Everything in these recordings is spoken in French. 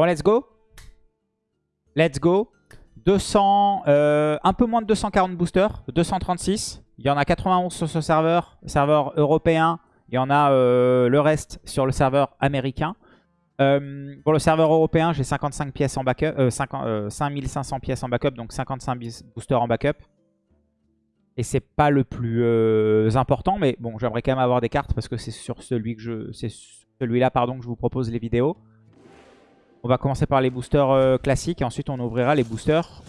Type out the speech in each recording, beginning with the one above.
Bon, let's go. Let's go. 200, euh, un peu moins de 240 boosters, 236. Il y en a 91 sur ce serveur, serveur européen. Il y en a euh, le reste sur le serveur américain. Euh, pour le serveur européen, j'ai 55 pièces en backup, 5500 pièces en backup, donc 55 boosters en backup. Et c'est pas le plus important, mais bon, j'aimerais quand même avoir des cartes parce que c'est sur celui que je, c'est celui-là que je vous propose les vidéos. On va commencer par les boosters euh, classiques et ensuite on ouvrira les boosters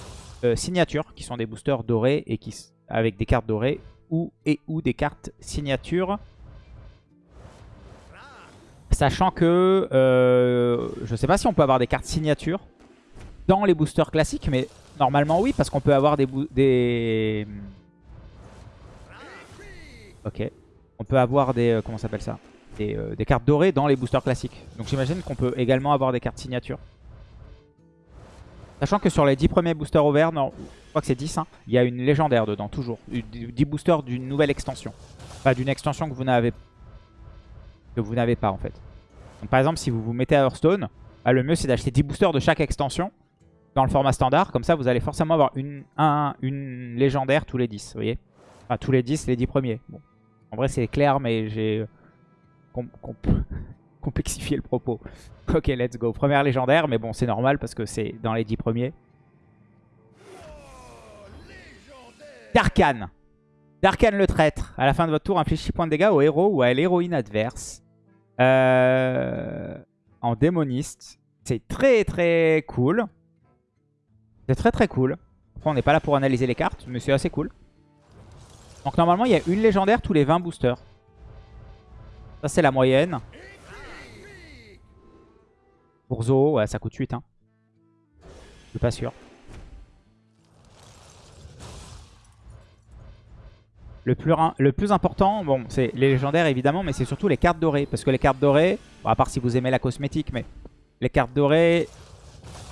euh, signatures qui sont des boosters dorés et qui avec des cartes dorées ou et ou des cartes signatures. Sachant que euh, je sais pas si on peut avoir des cartes signatures dans les boosters classiques, mais normalement oui parce qu'on peut avoir des, des... Ok. On peut avoir des... comment s'appelle ça? Euh, des, cartes dorées dans les boosters classiques. Donc j'imagine qu'on peut également avoir des cartes signatures. Sachant que sur les 10 premiers boosters ouverts, non, je crois que c'est 10, hein, il y a une légendaire dedans, toujours. 10 boosters d'une nouvelle extension. Enfin, d'une extension que vous n'avez que vous n'avez pas en fait. Donc, par exemple, si vous vous mettez à Hearthstone, bah, le mieux c'est d'acheter 10 boosters de chaque extension dans le format standard. Comme ça, vous allez forcément avoir une, une légendaire tous les 10, vous voyez Enfin, tous les 10, les 10 premiers. En vrai, c'est clair, mais j'ai complexifier le propos. Ok, let's go. Première légendaire, mais bon, c'est normal parce que c'est dans les 10 premiers. Darkan. Darkan le traître. À la fin de votre tour, inflige 6 points de dégâts au héros ou à l'héroïne adverse. Euh, en démoniste. C'est très très cool. C'est très très cool. Après, on n'est pas là pour analyser les cartes, mais c'est assez cool. Donc normalement, il y a une légendaire tous les 20 boosters. Ça, c'est la moyenne. Pour Zo, ouais, ça coûte 8. Hein. Je suis pas sûr. Le plus, important, bon, c'est les légendaires évidemment, mais c'est surtout les cartes dorées. Parce que les cartes dorées, à part si vous aimez la cosmétique, mais les cartes dorées,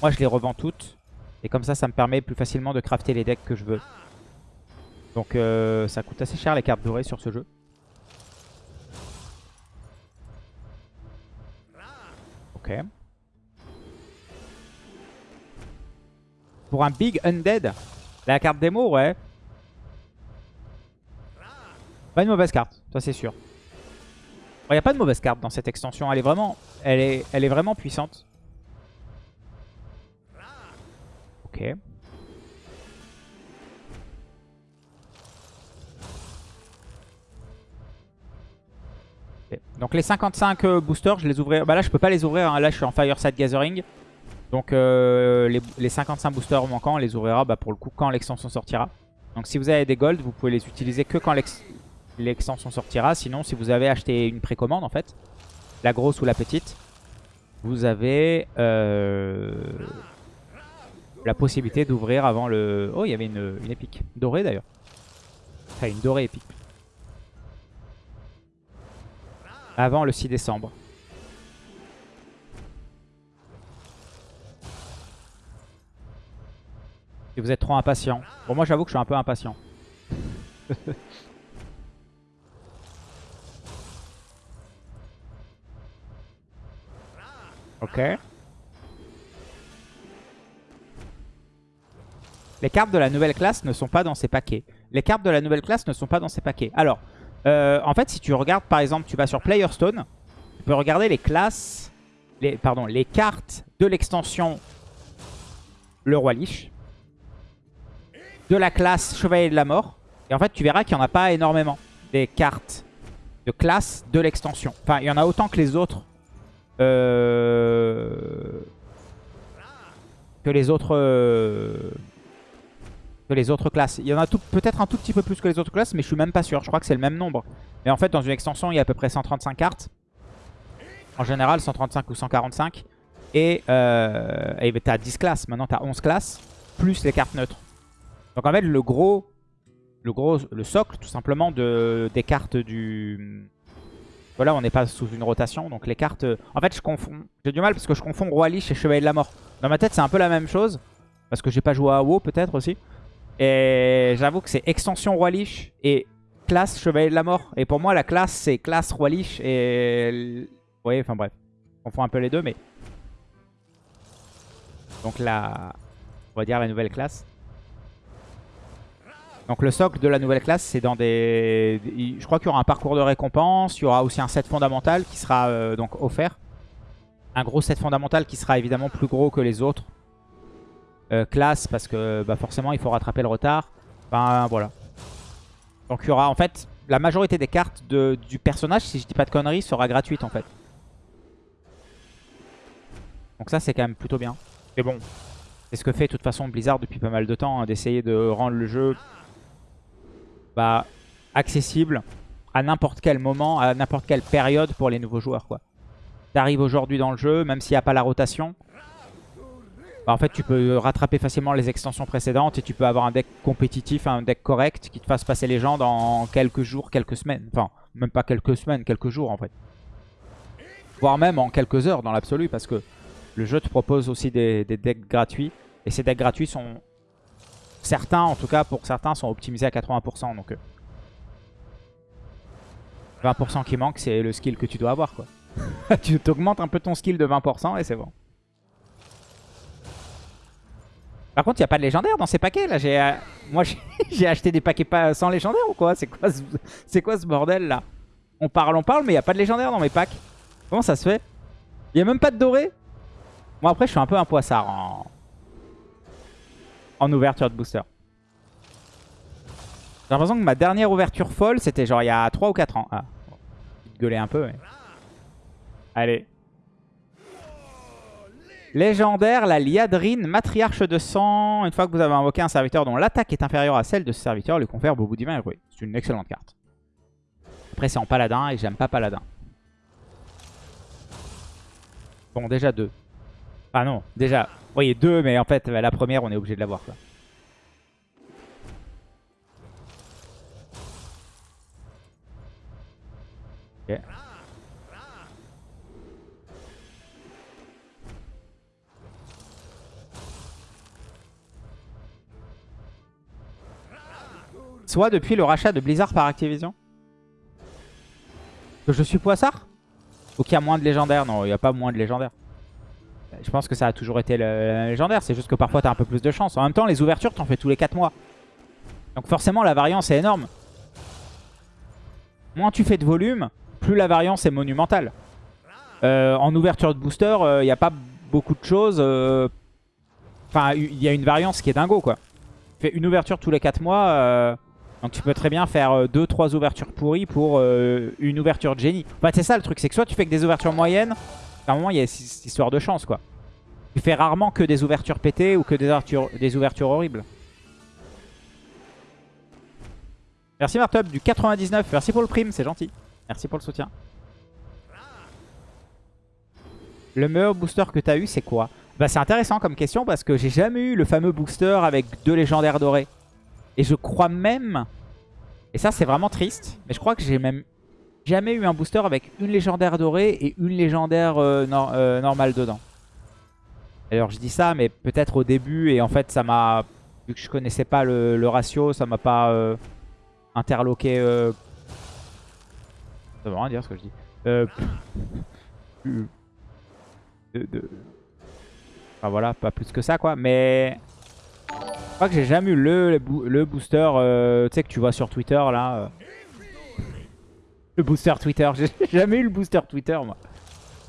moi je les revends toutes. Et comme ça, ça me permet plus facilement de crafter les decks que je veux. Donc euh, ça coûte assez cher les cartes dorées sur ce jeu. Pour un Big Undead, la carte démo, ouais. Pas une mauvaise carte, ça c'est sûr. Il n'y a pas de mauvaise carte dans cette extension. Elle est vraiment, elle est, elle est vraiment puissante. Ok. Donc les 55 euh, boosters, je les ouvrirai. Bah là, je peux pas les ouvrir. Hein. Là, je suis en Fireside Gathering. Donc euh, les, 55 boosters manquants, on les ouvrira bah, pour le coup quand l'extension sortira. Donc si vous avez des gold, vous pouvez les utiliser que quand l'extension sortira. Sinon, si vous avez acheté une précommande en fait, la grosse ou la petite, vous avez euh, la possibilité d'ouvrir avant le... Oh, il y avait une, une épique. Dorée d'ailleurs. Enfin, une dorée épique. Avant le 6 décembre. Si vous êtes trop impatient. Bon, moi j'avoue que je suis un peu impatient. ok. Les cartes de la nouvelle classe ne sont pas dans ces paquets. Les cartes de la nouvelle classe ne sont pas dans ces paquets. Alors, euh, en fait, si tu regardes, par exemple, tu vas sur Playerstone, tu peux regarder les classes, les, pardon, les cartes de l'extension Le Roi Lich, de la classe Chevalier de la Mort. Et en fait, tu verras qu'il n'y en a pas énormément des cartes de classe de l'extension. Enfin, il y en a autant que les autres. Euh, que les autres... Euh, les autres classes. Il y en a peut-être un tout petit peu plus que les autres classes, mais je suis même pas sûr. Je crois que c'est le même nombre. Mais en fait, dans une extension, il y a à peu près 135 cartes. En général, 135 ou 145. Et euh, tu as 10 classes. Maintenant, tu as 11 classes, plus les cartes neutres. Donc en fait, le gros, le gros, le socle, tout simplement, de, des cartes du... Voilà, on n'est pas sous une rotation, donc les cartes... En fait, je confonds... J'ai du mal parce que je confonds Roi Lich et Chevalier de la Mort. Dans ma tête, c'est un peu la même chose. Parce que j'ai pas joué à WoW, peut-être, aussi. Et j'avoue que c'est extension Roi Lich et classe Chevalier de la Mort. Et pour moi, la classe, c'est classe Roi Lich et... Vous voyez, enfin bref. On fait un peu les deux, mais... Donc la, on va dire la nouvelle classe. Donc le socle de la nouvelle classe, c'est dans des... Je crois qu'il y aura un parcours de récompense, il y aura aussi un set fondamental qui sera euh, donc offert. Un gros set fondamental qui sera évidemment plus gros que les autres euh, classes parce que bah, forcément il faut rattraper le retard. Enfin voilà. Donc il y aura en fait la majorité des cartes du personnage, si je dis pas de conneries, sera gratuite en fait. Donc ça c'est quand même plutôt bien. Mais bon, c'est ce que fait de toute façon Blizzard depuis pas mal de temps, hein, d'essayer de rendre le jeu bah, accessible à n'importe quel moment, à n'importe quelle période pour les nouveaux joueurs. quoi. T'arrives aujourd'hui dans le jeu, même s'il n'y a pas la rotation, bah, en fait tu peux rattraper facilement les extensions précédentes et tu peux avoir un deck compétitif, un deck correct qui te fasse passer les gens dans quelques jours, quelques semaines. Enfin, même pas quelques semaines, quelques jours en fait. Voire même en quelques heures dans l'absolu parce que le jeu te propose aussi des decks gratuits. Et ces decks gratuits sont Certains, en tout cas pour certains, sont optimisés à 80%. Donc 20% euh, qui manque, c'est le skill que tu dois avoir. quoi. tu t'augmentes un peu ton skill de 20% et c'est bon. Par contre, il n'y a pas de légendaire dans ces paquets. là. J'ai, euh, Moi, j'ai acheté des paquets pas sans légendaire ou quoi? C'est quoi, ce... quoi ce bordel là? On parle, on parle, mais il n'y a pas de légendaire dans mes packs. Comment ça se fait? Il n'y a même pas de doré? Moi, après, je suis un peu un poissard en en ouverture de booster. J'ai l'impression que ma dernière ouverture folle, c'était genre il y a 3 ou 4 ans. Ah, gueuler un peu, mais... Allez. Légendaire, la Liadrine, matriarche de sang. Une fois que vous avez invoqué un serviteur dont l'attaque est inférieure à celle de ce serviteur, lui confère Bobo Divin et C'est une excellente carte. Après, c'est en paladin et j'aime pas paladin. Bon, déjà deux. Ah non, déjà, voyez, deux, mais en fait, la première, on est obligé de l'avoir. Ok. Soit depuis le rachat de Blizzard par Activision. Que je suis poissard Ou qu'il y a moins de légendaires Non, il n'y a pas moins de légendaires. Je pense que ça a toujours été le, légendaire. C'est juste que parfois, tu as un peu plus de chance. En même temps, les ouvertures, t'en fais tous les 4 mois. Donc forcément, la variance est énorme. Moins tu fais de volume, plus la variance est monumentale. Euh, en ouverture de booster, il euh, n'y a pas beaucoup de choses. Euh, enfin, il y a une variance qui est dingo, quoi. Fais une ouverture tous les 4 mois. Donc tu peux très bien faire 2-3 ouvertures pourries pour une ouverture de génie. Enfin, c'est ça le truc. C'est que soit tu fais que des ouvertures moyennes, à un moment, il y a cette histoire de chance, quoi. Tu fais rarement que des ouvertures pétées ou que des ouvertures, horribles. Merci Martup du 99. Merci pour le prime, c'est gentil. Merci pour le soutien. Le meilleur booster que tu as eu, c'est quoi? Bah c'est intéressant comme question parce que j'ai jamais eu le fameux booster avec deux légendaires dorés. Et je crois même... Et ça c'est vraiment triste. Mais je crois que j'ai même jamais eu un booster avec une légendaire dorée et une légendaire euh, euh, normale dedans. Alors je dis ça, mais peut-être au début, et en fait ça m'a... Vu que je connaissais pas le, ratio, ça m'a pas euh, interloqué... Ça veut rien dire ce que je dis. Enfin voilà, pas plus que ça quoi, mais... Je crois que j'ai jamais eu le, le booster, tu sais que tu vois sur Twitter là... Le booster Twitter. J'ai jamais eu le booster Twitter, moi.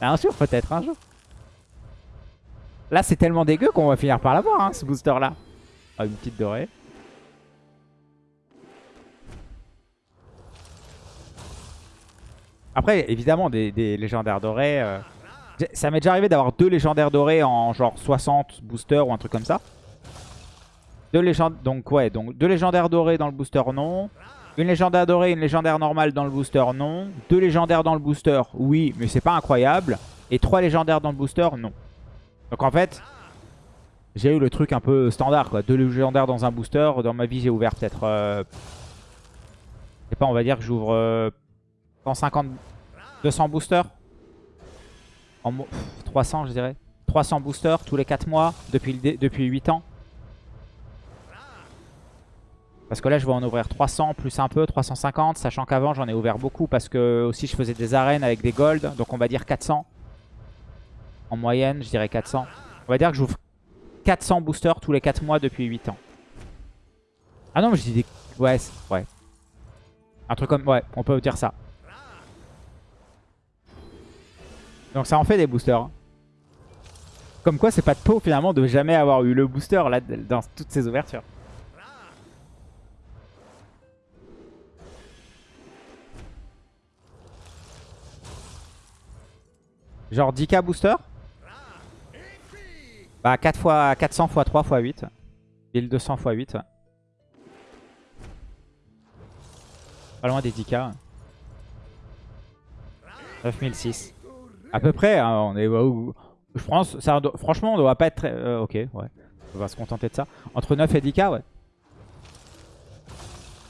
Un jour, peut-être, un jour. Là, c'est tellement dégueu qu'on va finir par l'avoir, hein, ce booster-là. Ah, une petite dorée. Après, évidemment, des, légendaires dorés. Euh, ça m'est déjà arrivé d'avoir deux légendaires dorés en genre 60 boosters ou un truc comme ça. Deux légendaires, donc ouais, deux légendaires dorés dans le booster, non. Une légendaire dorée, une légendaire normale dans le booster, non. Deux légendaires dans le booster, oui, mais c'est pas incroyable. Et trois légendaires dans le booster, non. Donc en fait, j'ai eu le truc un peu standard, quoi. Deux légendaires dans un booster. Dans ma vie, j'ai ouvert peut-être... Euh... Je sais pas, on va dire que j'ouvre 150... Euh, 200 boosters. En... 300, je dirais. 300 boosters tous les 4 mois depuis, depuis 8 ans. Parce que là, je vais en ouvrir 300 plus un peu, 350. Sachant qu'avant, j'en ai ouvert beaucoup parce que aussi je faisais des arènes avec des gold. Donc on va dire 400. En moyenne, je dirais 400. On va dire que j'ouvre 400 boosters tous les 4 mois depuis 8 ans. Ah non, mais je dis des... Ouais, ouais. Un truc comme... Ouais, on peut dire ça. Donc ça en fait des boosters. Hein. Comme quoi, c'est pas de peau finalement de jamais avoir eu le booster là dans toutes ces ouvertures. Genre 10k booster Bah 4 fois 400 x 3 x 8. 1200 x 8. Pas loin des 10k. 9006. À peu près, hein, on est... Je pense, ça, franchement, on doit pas être très... Euh, ok, ouais. On va se contenter de ça. Entre 9 et 10k, ouais.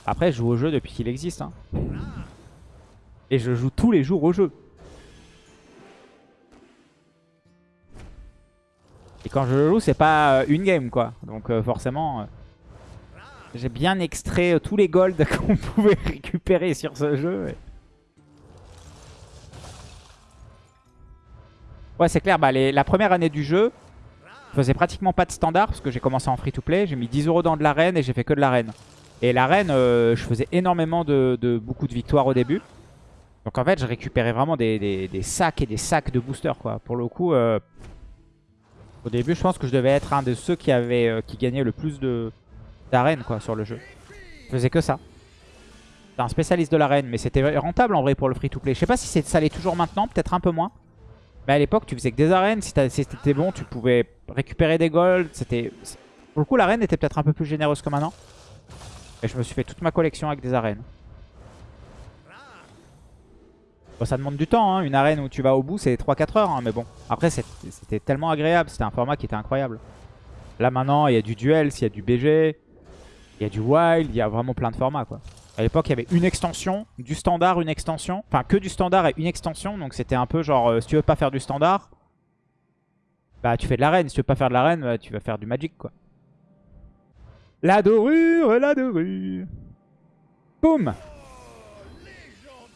Après, je joue au jeu depuis qu'il existe. Hein. Et je joue tous les jours au jeu. Quand je joue, c'est pas euh, une game, quoi. Donc euh, forcément, j'ai bien extrait tous les golds qu'on pouvait récupérer sur ce jeu. Ouais, c'est clair. Bah, la première année du jeu, je faisais pratiquement pas de standard parce que j'ai commencé en free-to-play. J'ai mis 10 euros dans de l'arène et j'ai fait que de l'arène. Et l'arène, euh, je faisais énormément de, beaucoup de victoires au début. Donc en fait, je récupérais vraiment des, sacs et des sacs de boosters. Quoi. Pour le coup, euh, au début, je pense que je devais être un de ceux qui, avait, euh, qui gagnait le plus d'arènes sur le jeu. Je faisais que ça. C'était un spécialiste de l'arène, mais c'était rentable en vrai pour le free-to-play. Je sais pas si ça l'est toujours maintenant, peut-être un peu moins. Mais à l'époque, tu faisais que des arènes. Si c'était bon, tu pouvais récupérer des golds. C'était Pour le coup, l'arène était peut-être un peu plus généreuse que maintenant. Et je me suis fait toute ma collection avec des arènes. Bon, ça demande du temps, hein. une arène où tu vas au bout, c'est 3-4 heures. Hein. mais bon, après, c'était tellement agréable. C'était un format qui était incroyable. Là, maintenant, il y a du duel, il y a du BG, il y a du wild, il y a vraiment plein de formats, quoi. À l'époque, il y avait une extension, du standard, une extension. Enfin, que du standard et une extension. Donc c'était un peu genre, euh, si tu veux pas faire du standard, bah tu fais de l'arène. Si tu veux pas faire de l'arène, bah, tu vas faire du magic, quoi. La dorure, la dorure. Boum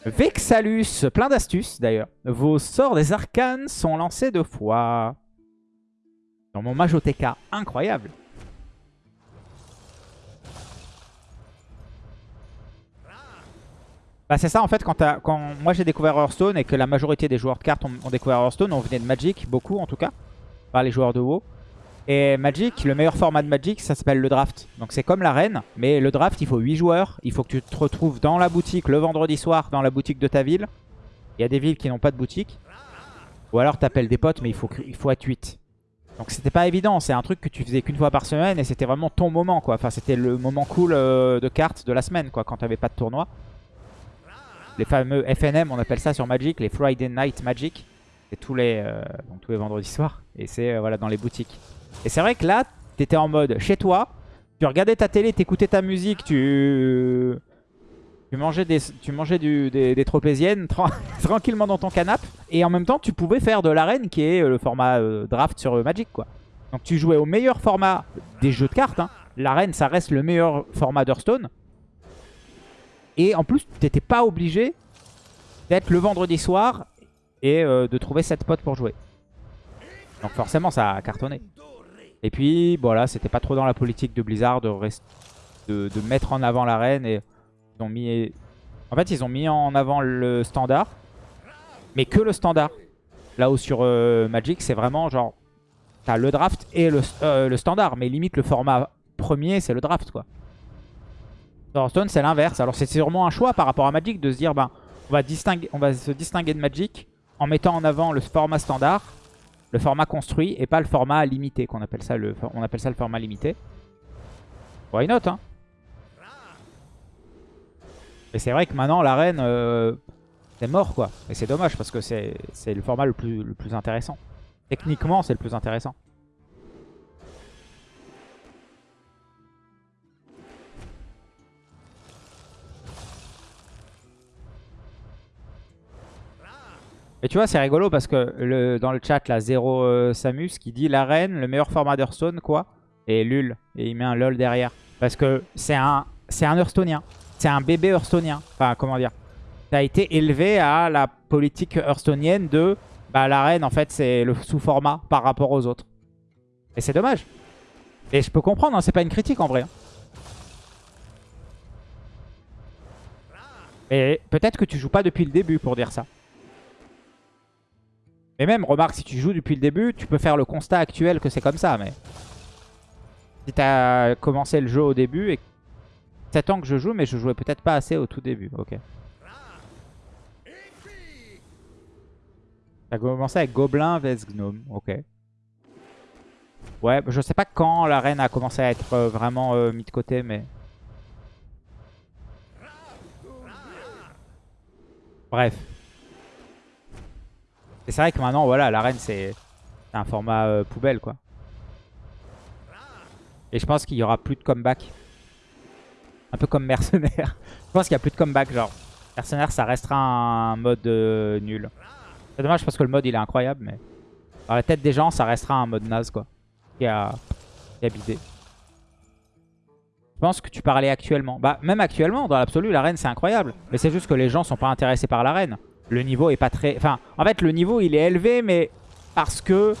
Vexalus, plein d'astuces d'ailleurs. Vos sorts des arcanes sont lancés deux fois. Dans mon Majoteka, incroyable. Bah c'est ça en fait quand, quand moi j'ai découvert Hearthstone et que la majorité des joueurs de cartes ont, découvert Hearthstone, on venait de Magic, beaucoup en tout cas, par les joueurs de WoW. Et Magic, le meilleur format de Magic, ça s'appelle le draft. Donc c'est comme l'arène, mais le draft il faut 8 joueurs, il faut que tu te retrouves dans la boutique le vendredi soir, dans la boutique de ta ville. Il y a des villes qui n'ont pas de boutique. Ou alors t'appelles des potes mais il faut, il faut être 8. Donc c'était pas évident, c'est un truc que tu faisais qu'une fois par semaine et c'était vraiment ton moment quoi. Enfin c'était le moment cool euh, de cartes de la semaine quoi, quand t'avais pas de tournoi les fameux FNM, on appelle ça sur Magic, les Friday Night Magic. C'est tous les, euh, tous les vendredis soirs. Et c'est euh, voilà, dans les boutiques. Et c'est vrai que là, tu étais en mode chez toi, tu regardais ta télé, t'écoutais ta musique, tu... Tu mangeais des, tu tropéziennes tranquillement dans ton canapé. Et en même temps, tu pouvais faire de l'arène qui est euh, le format draft sur Magic. quoi. Donc tu jouais au meilleur format des jeux de cartes. Hein. L'arène, ça reste le meilleur format d'Hearthstone. Et en plus, tu n'étais pas obligé d'être le vendredi soir et euh, de trouver 7 potes pour jouer. Donc forcément, ça a cartonné. Et puis, voilà, c'était pas trop dans la politique de Blizzard de, de, mettre en avant l'arène. Et ils ont mis... En fait, ils ont mis en avant le standard. Mais que le standard. Là où sur euh, Magic, c'est vraiment genre... T'as le draft et le, euh, le standard. Mais limite, le format premier, c'est le draft, quoi. Hearthstone, c'est l'inverse. Alors c'est sûrement un choix par rapport à Magic de se dire, ben, on va, distinguer, on va se distinguer de Magic en mettant en avant le format standard, le format construit et pas le format limité, qu'on appelle ça le, on appelle ça le format limité. Why not, hein? Et c'est vrai que maintenant, l'arène, euh, c'est mort, quoi. Et c'est dommage parce que c'est le format le plus, le plus intéressant. Techniquement, c'est le plus intéressant. Et tu vois, c'est rigolo parce que dans le chat, là, Zero euh, Samus qui dit l'arène, le meilleur format d'Hearthstone, quoi Et LUL. Et il met un LOL derrière. Parce que c'est un, un Hearthstonien. C'est un bébé Hearthstonien. Enfin, comment dire a été élevé à la politique Hearthstonienne de bah, l'arène, en fait, c'est le sous-format par rapport aux autres. Et c'est dommage. Et je peux comprendre, hein, c'est pas une critique en vrai. hein. Et peut-être que tu joues pas depuis le début pour dire ça. Mais même, remarque, si tu joues depuis le début, tu peux faire le constat actuel que c'est comme ça. Mais si tu as commencé le jeu au début, et 7 ans que je joue, mais je jouais peut-être pas assez au tout début. Ok. T'as commencé avec Gobelin vs Gnome. Ok. Ouais, je sais pas quand la reine a commencé à être euh, vraiment euh, mis de côté, mais... Bref. C'est vrai que maintenant, voilà, la reine, c'est un format euh, poubelle, quoi. Et je pense qu'il y aura plus de comeback. Un peu comme Mercenaire. je pense qu'il y a plus de comeback, genre. Mercenaire, ça restera un mode euh, nul. C'est dommage parce que le mode, il est incroyable, mais... Dans la tête des gens, ça restera un mode naze, quoi. Qui a, qui bidé. Je pense que tu parlais actuellement. Bah, même actuellement, dans l'absolu, la reine, c'est incroyable. Mais c'est juste que les gens sont pas intéressés par la reine. Le niveau est pas très... Enfin, en fait, le niveau, il est élevé, mais parce que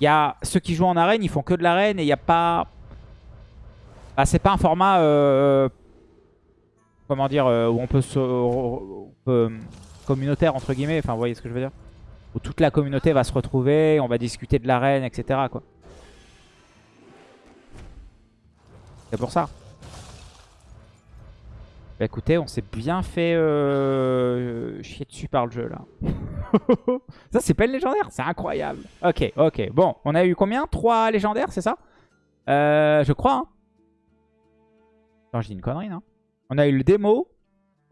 y a ceux qui jouent en arène, ils font que de l'arène et il n'y a pas... Bah, c'est pas un format... euh, Comment dire euh, Où on peut se... euh, communautaire, entre guillemets. Enfin, vous voyez ce que je veux dire? Où toute la communauté va se retrouver, on va discuter de l'arène, etc. C'est pour ça. Bah écoutez, on s'est bien fait euh, chier dessus par le jeu là. ça c'est pas une légendaire, c'est incroyable. Ok, ok. Bon, on a eu combien? 3 légendaires, c'est ça? Euh, Je crois. Hein. Attends, je dis une connerie, non? On a eu le démo.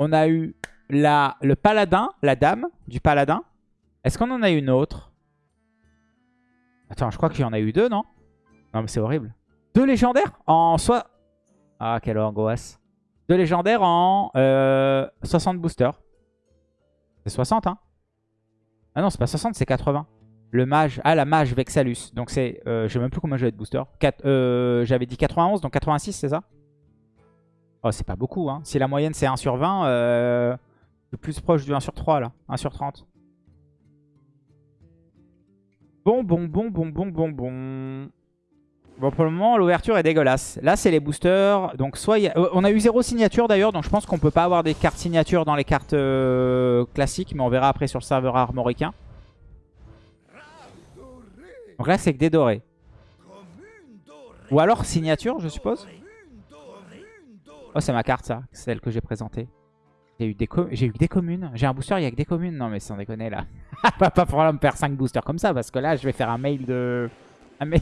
On a eu la, le paladin, la dame du paladin. Est-ce qu'on en a une autre? Attends, je crois qu'il y en a eu deux, non? Non mais c'est horrible. Deux légendaires? En soi... Ah, quelle angoisse. Deux légendaires en euh, 60 boosters. C'est 60, hein Ah non, c'est pas 60, c'est 80. Le mage... Ah, la mage Vexalus. Donc c'est... Euh, je sais même plus combien j'avais de boosters. Euh, j'avais dit 91, donc 86, c'est ça? Oh, c'est pas beaucoup, hein. Si la moyenne, c'est 1 sur 20, euh, c'est plus proche du 1 sur 3, là. 1 sur 30. Bon, bon, bon, bon, bon, bon, bon. Bon, pour le moment, l'ouverture est dégueulasse. Là, c'est les boosters. Donc, soit y a- euh, On a eu zéro signature, d'ailleurs. Donc, je pense qu'on peut pas avoir des cartes signature dans les cartes euh, classiques. Mais on verra après sur le serveur armoricain. Donc là, c'est que des dorés. Ou alors signature, je suppose. Oh, c'est ma carte, ça. Celle que j'ai présentée. J'ai eu, eu des communes. J'ai un booster, il y a que des communes. Non, mais sans déconner, là. pas, pas pour me faire 5 boosters comme ça. Parce que là, je vais faire un mail de... Un mail,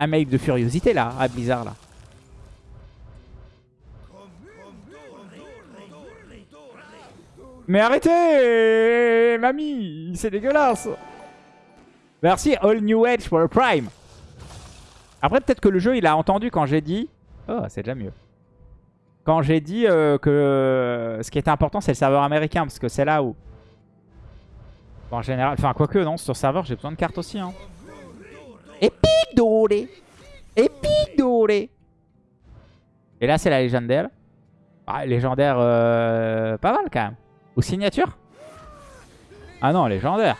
un mail de furiosité, là, à Blizzard, là. Mais arrêtez Mamie C'est dégueulasse Merci All New Edge pour le Prime Après, peut-être que le jeu, il a entendu quand j'ai dit... Oh, c'est déjà mieux. Quand j'ai dit euh, que ce qui était important, c'est le serveur américain. Parce que c'est là où... En général... Enfin, quoique, non, sur serveur, j'ai besoin de cartes aussi. Hein. Épique doré Épique doré Et là, c'est la légendaire. Ah, légendaire, euh, pas mal quand même. Ou signature Ah non, légendaire.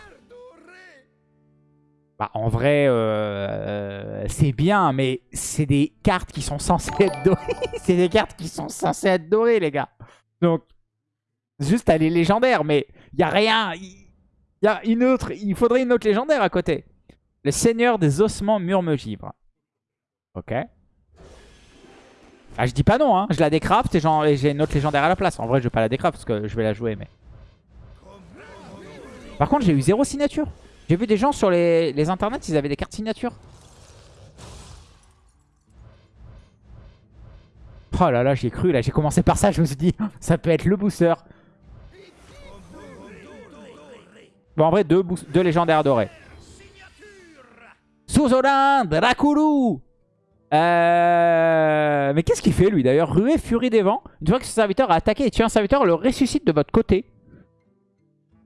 Bah, en vrai, euh, euh, c'est bien, mais c'est des cartes qui sont censées être dorées. c'est des cartes qui sont censées être dorées, les gars. Donc, juste elle est légendaire, mais il a rien. Une autre. Il faudrait une autre légendaire à côté. Le seigneur des ossements murmegivre. Ok. Ah, je dis pas non, hein. Je la décraft et j'ai une autre légendaire à la place. En vrai, je vais pas la décraft parce que je vais la jouer, mais... Par contre, j'ai eu zéro signature. J'ai vu des gens sur les, les internets, ils avaient des cartes signature. Oh là là, j'y ai cru, là. J'ai commencé par ça, je me suis dit, ça peut être le booster. Bon, en vrai, deux, deux légendaires dorés. Suzodin, Draculu euh... Mais qu'est-ce qu'il fait lui d'ailleurs? Ruée, Furie des Vents. Une fois que ce serviteur a attaqué et tué un serviteur, le ressuscite de votre côté.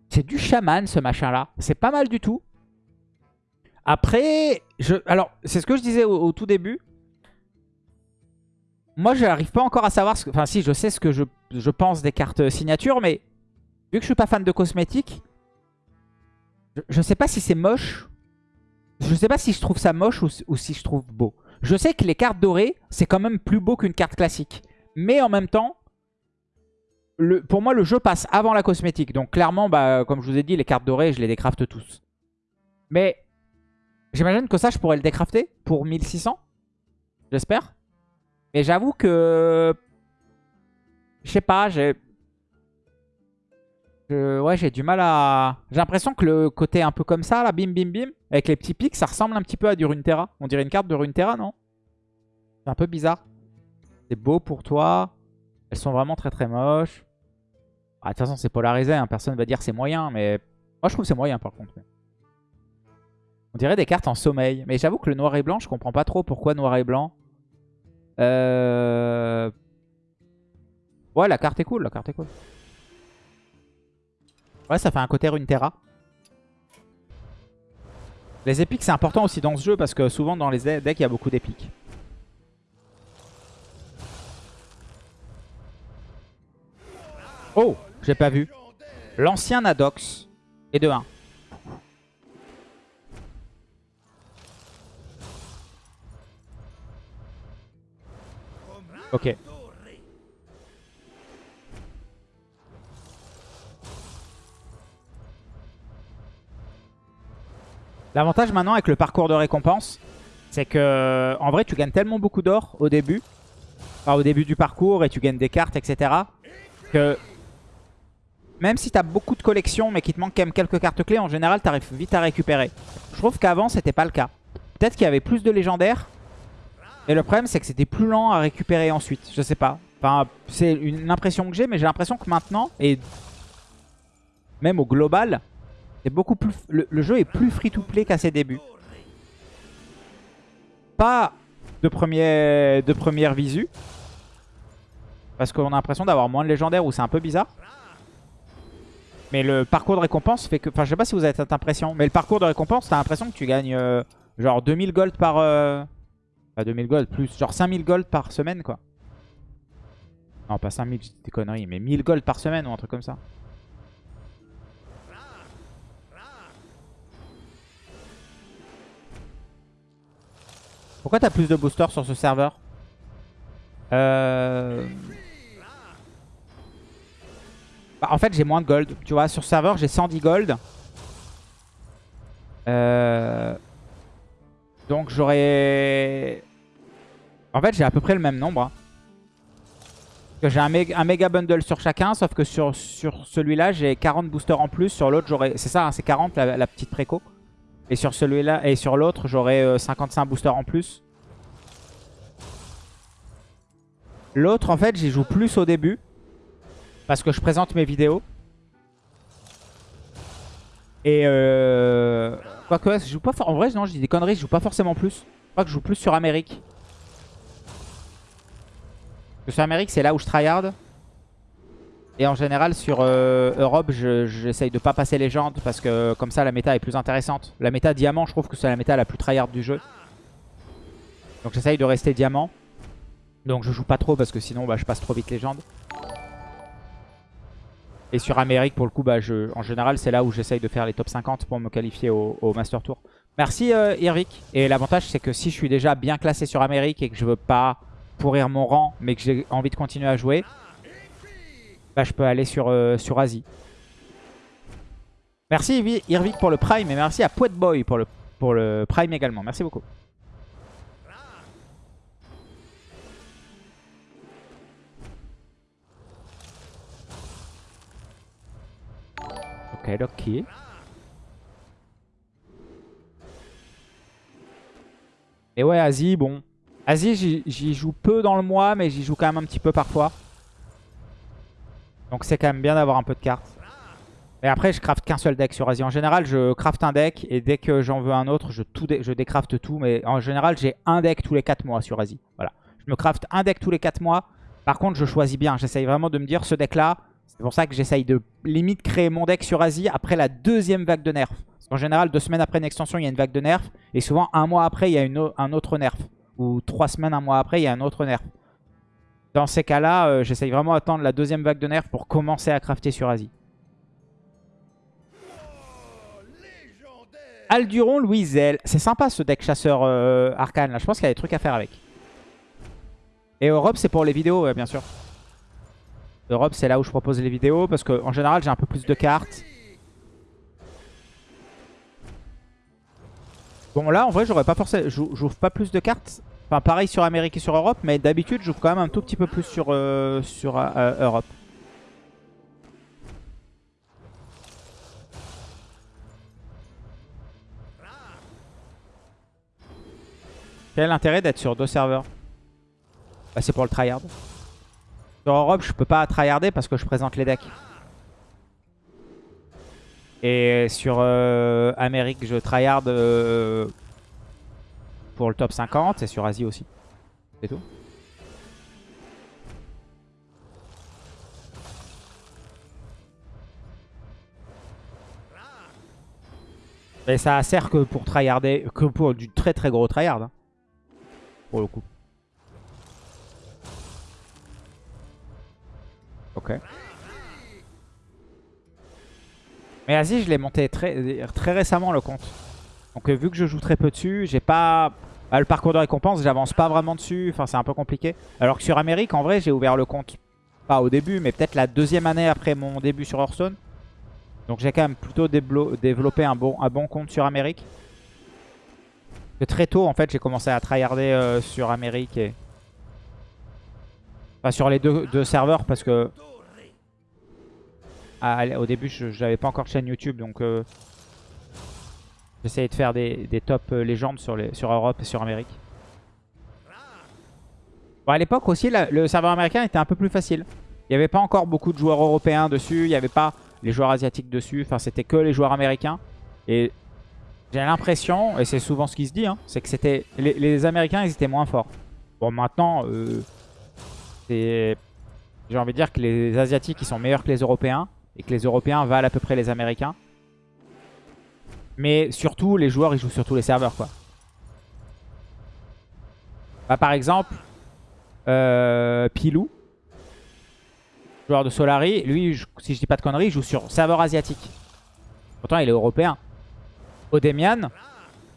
C'est du chaman ce machin là. C'est pas mal du tout. Après, alors c'est ce que je disais au, tout début. Moi je n'arrive pas encore à savoir, enfin si je sais ce que je, je pense des cartes signature, mais vu que je suis pas fan de cosmétiques, je, je sais pas si c'est moche. Je sais pas si je trouve ça moche ou, si je trouve beau. Je sais que les cartes dorées, c'est quand même plus beau qu'une carte classique. Mais en même temps, pour moi, le jeu passe avant la cosmétique. Donc clairement, bah, comme je vous ai dit, les cartes dorées, je les décrafte tous. Mais j'imagine que ça, je pourrais le décrafter pour 1600. J'espère. Mais j'avoue que... Je sais pas, j'ai... Ouais, j'ai du mal à... J'ai l'impression que le côté un peu comme ça, là, bim, bim, bim, avec les petits pics, ça ressemble un petit peu à du Runeterra. On dirait une carte de Runeterra, non? C'est un peu bizarre. C'est beau pour toi. Elles sont vraiment très très moches. Ah, de toute façon, c'est polarisé. Hein. Personne va dire c'est moyen, mais... Moi, je trouve c'est moyen, par contre. On dirait des cartes en sommeil. Mais j'avoue que le noir et blanc, je comprends pas trop pourquoi noir et blanc. Euh... Ouais, la carte est cool, la carte est cool. Ouais, ça fait un côté Runeterra. Les épiques, c'est important aussi dans ce jeu parce que souvent dans les decks, il y a beaucoup d'épiques. Oh, j'ai pas vu. L'ancien Nadox est de 1. Ok. L'avantage maintenant avec le parcours de récompense, c'est que en vrai tu gagnes tellement beaucoup d'or au début, enfin, au début du parcours et tu gagnes des cartes, etc. Que même si tu as beaucoup de collections mais qu'il te manque quand même quelques cartes clés, en général tu arrives vite à récupérer. Je trouve qu'avant c'était pas le cas. Peut-être qu'il y avait plus de légendaires. Et le problème c'est que c'était plus lent à récupérer ensuite. Je sais pas. Enfin, c'est une impression que j'ai, mais j'ai l'impression que maintenant, et même au global, c'est beaucoup plus. Le, jeu est plus free-to-play qu'à ses débuts. Pas de, premier, de première visu. Parce qu'on a l'impression d'avoir moins de légendaires ou c'est un peu bizarre. Mais le parcours de récompense fait que... Enfin, je sais pas si vous avez cette impression. Mais le parcours de récompense, t'as l'impression que tu gagnes euh, genre 2000 gold par... Euh... Pas 2000 gold, plus genre 5000 gold par semaine, quoi. Non, pas 5000, c'est des conneries. Mais 1000 gold par semaine ou un truc comme ça. Pourquoi t'as plus de boosters sur ce serveur euh... Bah, en fait, j'ai moins de gold. Tu vois, sur ce serveur, j'ai 110 gold. Euh... Donc, j'aurais... En fait, j'ai à peu près le même nombre. Hein. J'ai un, méga bundle sur chacun, sauf que sur, sur celui-là, j'ai 40 boosters en plus. Sur l'autre, j'aurais... C'est ça, hein, c'est 40, la petite préco. Et sur celui-là et sur l'autre, j'aurai 55 euh, boosters en plus. L'autre, en fait, j'y joue plus au début. Parce que je présente mes vidéos. Et euh... Quoique, je joue pas En vrai, non, je dis des conneries, je joue pas forcément plus. Je crois que je joue plus sur Amérique. Parce que sur Amérique, c'est là où je tryhard. Et en général sur euh, Europe j'essaye de pas passer légende parce que comme ça la méta est plus intéressante. La méta diamant je trouve que c'est la méta la plus tryhard du jeu. Donc j'essaye de rester diamant. Donc je joue pas trop parce que sinon bah, je passe trop vite légende. Et sur Amérique pour le coup bah, je, en général c'est là où j'essaye de faire les top 50 pour me qualifier au, Master Tour. Merci euh, Irvik. Et l'avantage c'est que si je suis déjà bien classé sur Amérique et que je veux pas pourrir mon rang mais que j'ai envie de continuer à jouer bah, je peux aller sur, euh, sur Asie. Merci Irvik pour le Prime et merci à Boy pour le, pour le Prime également. Merci beaucoup. Ok, ok. Et ouais, Asie, bon. Asie, j'y joue peu dans le mois, mais j'y joue quand même un petit peu parfois. Donc c'est quand même bien d'avoir un peu de cartes. Et après, je craft qu'un seul deck sur Asie. En général, je craft un deck et dès que j'en veux un autre, je, tout je décraft tout. Mais en général, j'ai un deck tous les 4 mois sur Asie. Voilà. Je me craft un deck tous les 4 mois. Par contre, je choisis bien. J'essaye vraiment de me dire, ce deck-là, c'est pour ça que j'essaye de limite créer mon deck sur Asie après la deuxième vague de nerfs. En général, deux semaines après une extension, il y a une vague de nerfs. Et souvent, un mois après, il y a un autre nerf. Ou trois semaines, un mois après, il y a un autre nerf. Dans ces cas-là, euh, j'essaye vraiment d'attendre la deuxième vague de nerfs pour commencer à crafter sur Asie. Alduron, Louisel. C'est sympa ce deck chasseur euh, arcane là. Je pense qu'il y a des trucs à faire avec. Et Europe, c'est pour les vidéos, bien sûr. Europe, c'est là où je propose les vidéos parce qu'en général, j'ai un peu plus de cartes. Bon, là, en vrai, j'aurais pas forcément. J'ouvre pas plus de cartes. Enfin, pareil sur Amérique et sur Europe, mais d'habitude, j'ouvre quand même un tout petit peu plus sur, euh, sur euh, Europe. Quel est l'intérêt d'être sur deux serveurs? Bah, C'est pour le tryhard. Sur Europe, je peux pas tryharder parce que je présente les decks. Et sur euh, Amérique, je tryhard euh, pour le top 50 et sur Asie aussi. C'est tout. Et ça sert que pour tryharder, que pour du très très gros tryhard. Hein pour le coup. Ok. Mais Asie, je l'ai monté très, très récemment le compte. Donc euh, vu que je joue très peu dessus, j'ai pas... Bah, le parcours de récompense, j'avance pas vraiment dessus. Enfin, c'est un peu compliqué. Alors que sur Amérique, en vrai, j'ai ouvert le compte. Pas au début, mais peut-être la deuxième année après mon début sur Hearthstone. Donc j'ai quand même plutôt développé un bon, un bon compte sur Amérique très tôt, en fait, j'ai commencé à tryharder euh, sur Amérique et... Enfin, sur les deux, serveurs parce que... au début, je n'avais pas encore chaîne YouTube, donc... Euh, j'essayais de faire des, des top euh, légendes sur, sur Europe et sur Amérique. Bon, à l'époque aussi, le serveur américain était un peu plus facile. Il n'y avait pas encore beaucoup de joueurs européens dessus, il n'y avait pas les joueurs asiatiques dessus. Enfin, c'était que les joueurs américains. Et j'ai l'impression, et c'est souvent ce qui se dit, hein, c'est que c'était les, Américains, ils étaient moins forts. Bon, maintenant, euh, j'ai envie de dire que les Asiatiques, ils sont meilleurs que les Européens, et que les Européens valent à peu près les Américains. Mais surtout, les joueurs, ils jouent sur tous les serveurs, quoi. Bah, par exemple, euh, Pilou, joueur de Solari, lui, si je dis pas de conneries, il joue sur serveur asiatique. Pourtant, il est européen. Odemian,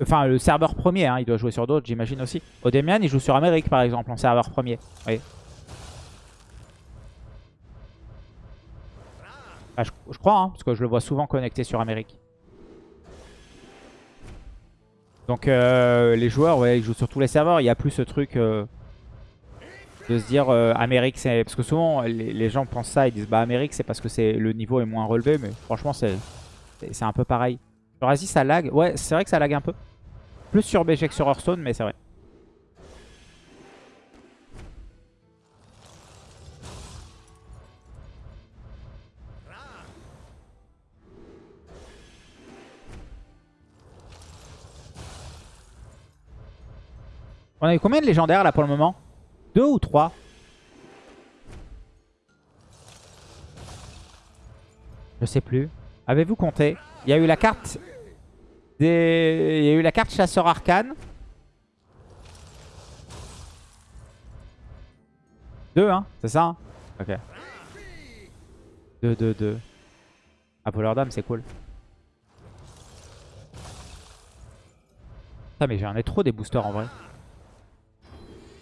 enfin le serveur premier, hein, il doit jouer sur d'autres j'imagine aussi. Odemian il joue sur Amérique par exemple en serveur premier. Oui. Ah, je, crois, hein, parce que je le vois souvent connecté sur Amérique. Donc euh, les joueurs, ouais, ils jouent sur tous les serveurs. Il n'y a plus ce truc euh, de se dire euh, Amérique, c'est... Parce que souvent les, gens pensent ça, ils disent bah Amérique c'est parce que c'est le niveau est moins relevé. Mais franchement c'est un peu pareil. Sur Asie, ça lag. Ouais, c'est vrai que ça lag un peu. Plus sur BG que sur Hearthstone, mais c'est vrai. On a eu combien de légendaires là pour le moment? Deux ou trois? Je sais plus. Avez-vous compté? Il y a eu la carte des... Il y a eu la carte chasseur arcane. Deux, hein C'est ça hein? Ok. Deux, deux, deux. Ah, voleur d'âme, c'est cool. Ah, mais j'en ai trop des boosters en vrai.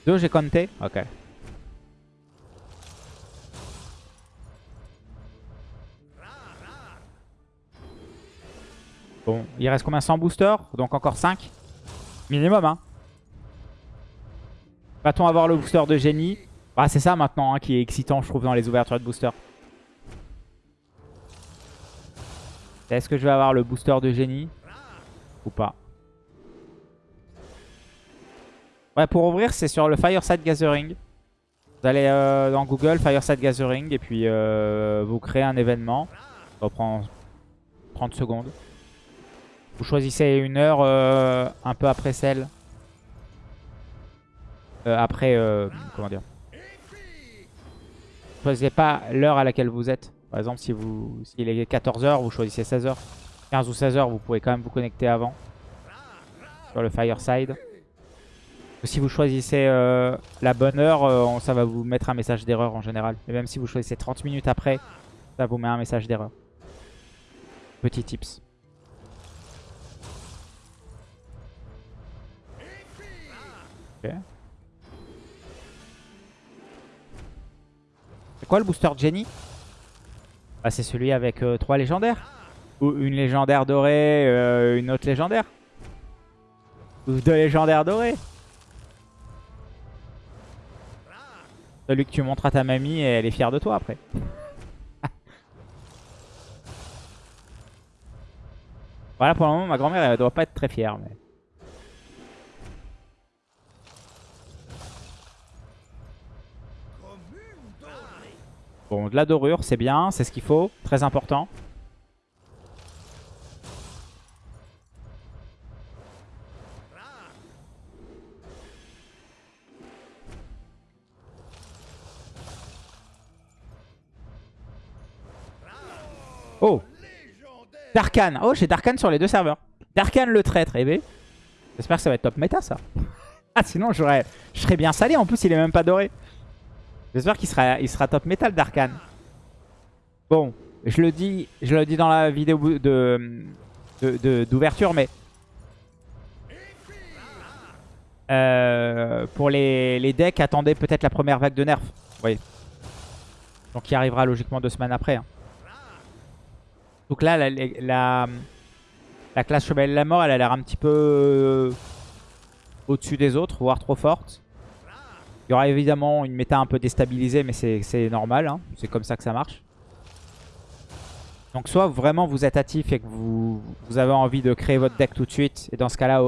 Deux, j'ai compté? Ok. Bon, il reste combien? 100 boosters? Donc encore 5 Minimum, hein. Va-t-on avoir le booster de génie? Ah, c'est ça maintenant hein, qui est excitant, je trouve, dans les ouvertures de booster. Est-ce que je vais avoir le booster de génie? Ou pas? Ouais, pour ouvrir, c'est sur le Fireside Gathering. Vous allez euh, dans Google, Fireside Gathering, et puis euh, vous créez un événement. Ça prend 30 secondes. Vous choisissez une heure euh, un peu après celle. Euh, après, comment dire? Choisissez pas l'heure à laquelle vous êtes. Par exemple, si vous s'il est 14h, vous choisissez 16h. 15 ou 16h, vous pouvez quand même vous connecter avant. Sur le Fireside. Si vous choisissez euh, la bonne heure, euh, ça va vous mettre un message d'erreur en général. Mais même si vous choisissez 30 minutes après, ça vous met un message d'erreur. Petit tips. C'est quoi le booster Jenny? Bah, C'est celui avec euh, 3 légendaires. Ou une légendaire dorée, une autre légendaire. Ou deux légendaires dorées. Celui que tu montres à ta mamie et elle est fière de toi après. voilà pour le moment ma grand-mère elle doit pas être très fière. Mais... Bon de la dorure c'est bien, c'est ce qu'il faut, très important. Oh Darkan. Oh, j'ai Darkan sur les deux serveurs. Darkan le traître. Eh ben, j'espère que ça va être top méta, ça. ah, sinon, je serais bien salé. En plus, il est même pas doré. J'espère qu'il sera, il sera top métal, Darkan. Bon, je le dis, je le dis dans la vidéo d'ouverture, mais... Euh, pour les, les, decks, attendez peut-être la première vague de nerfs. Oui. Donc qui arrivera logiquement deux semaines après. Hein. Donc là, la, la, classe Chevalier de la Mort, elle a l'air un petit peu euh, au-dessus des autres, voire trop forte. Il y aura évidemment une méta un peu déstabilisée, mais c'est normal. Hein. C'est comme ça que ça marche. Donc soit vraiment vous êtes actif et que vous, vous, avez envie de créer votre deck tout de suite. Et dans ce cas-là,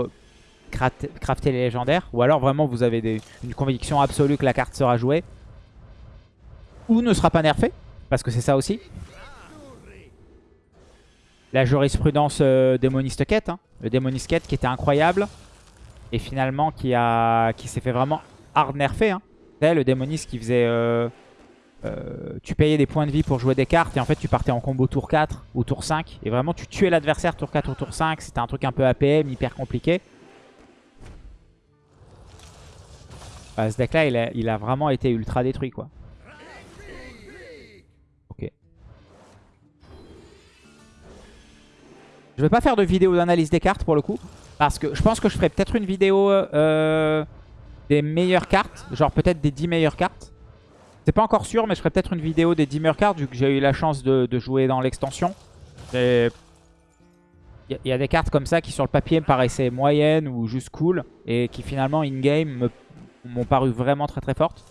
crafter les légendaires. Ou alors vraiment vous avez une conviction absolue que la carte sera jouée. Ou ne sera pas nerfée. Parce que c'est ça aussi la jurisprudence euh, démoniste quête. Hein. Le démoniste quête qui était incroyable. Et finalement qui, a, qui s'est fait vraiment hard nerfé. Hein. le démoniste qui faisait... Euh, euh, tu payais des points de vie pour jouer des cartes et en fait tu partais en combo tour 4 ou tour 5 et vraiment tu tuais l'adversaire tour 4 ou tour 5 c'était un truc un peu APM hyper compliqué ce deck là il a, il a vraiment été ultra détruit quoi Je vais pas faire de vidéo d'analyse des cartes pour le coup. Parce que je pense que je ferai peut-être une vidéo euh, des meilleures cartes. Genre peut-être des 10 meilleures cartes. C'est pas encore sûr, mais je ferai peut-être une vidéo des 10 meilleures cartes vu que j'ai eu la chance de, jouer dans l'extension. Il y, a des cartes comme ça qui sur le papier me paraissaient moyennes ou juste cool. Et qui finalement in-game m'ont paru vraiment très très fortes.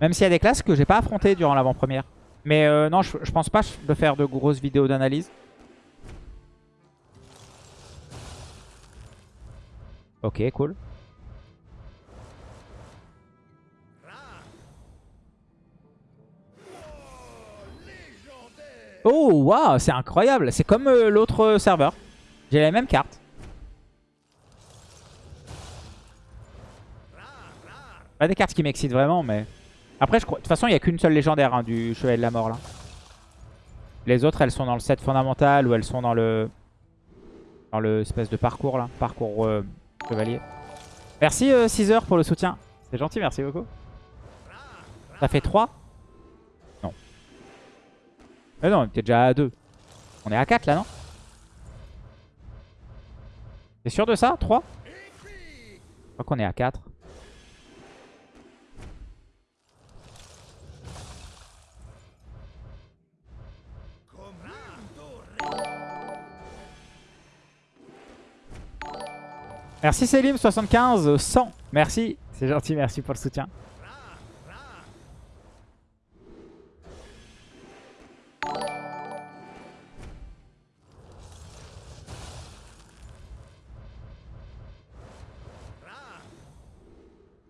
Même s'il y a des classes que j'ai pas affrontées durant l'avant-première. Mais euh, non, je, pense pas de faire de grosses vidéos d'analyse. Ok, cool. Oh, waouh, c'est incroyable. C'est comme euh, l'autre serveur. J'ai la même carte. Pas des cartes qui m'excitent vraiment, mais... Après, je crois... de toute façon, il n'y a qu'une seule légendaire hein, du Chevalier de la Mort là. Les autres, elles sont dans le set fondamental ou elles sont dans le dans le espèce de parcours là, parcours euh, chevalier. Merci euh, Caesar pour le soutien. C'est gentil, merci beaucoup. Ça fait 3 Non. Mais non, on était déjà à 2. On est à 4 là, non? T'es sûr de ça? 3 Je crois qu'on est à 4. Merci Selim75, 100. Merci, c'est gentil, merci pour le soutien.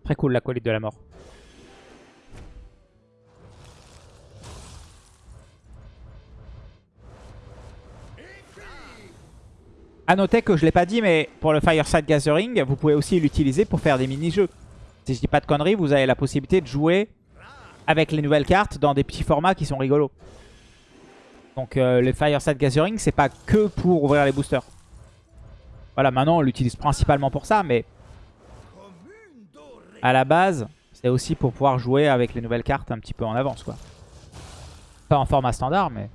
Très cool la colite de la mort. A noter que je l'ai pas dit, mais pour le Fireside Gathering, vous pouvez aussi l'utiliser pour faire des mini-jeux. Si je dis pas de conneries, vous avez la possibilité de jouer avec les nouvelles cartes dans des petits formats qui sont rigolos. Donc euh, le Fireside Gathering, c'est pas que pour ouvrir les boosters. Voilà, maintenant on l'utilise principalement pour ça, mais à la base, c'est aussi pour pouvoir jouer avec les nouvelles cartes un petit peu en avance. quoi. Pas en format standard, mais